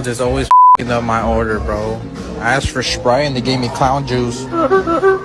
McDonald's is always up my order, bro. I asked for Sprite and they gave me clown juice.